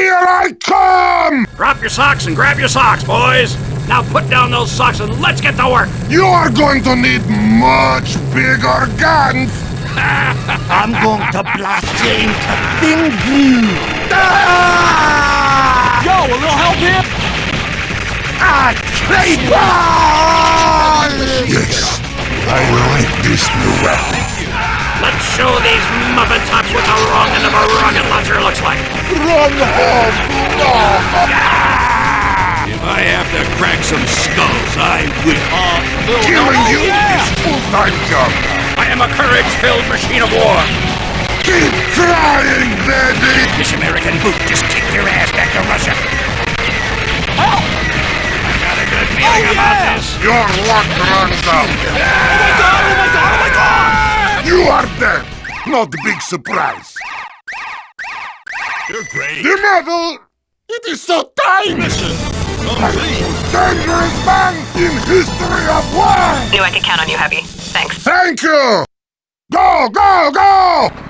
Here I come! Drop your socks and grab your socks, boys. Now put down those socks and let's get to work. You are going to need much bigger guns! I'm going to blast you into thin Yo, a little help here? Ah, creeper! Yes, I like this new weapon. Run home! No! If I have to crack some skulls, I will. Killing oh, you is full-time job! I am a courage-filled machine of war. Keep trying, baby! This American boot just kicked your ass back to Russia. Help! I got a good oh, feeling Oh, about yeah! this. Your luck runs out! Oh my god, oh my god, oh my god! You are dead! Not a big surprise! You're great. The medal! It is so tiny! Listen, I'm the most dangerous man in history of war! Knew I could count on you, Heavy. Thanks. Thank you! Go, go, go!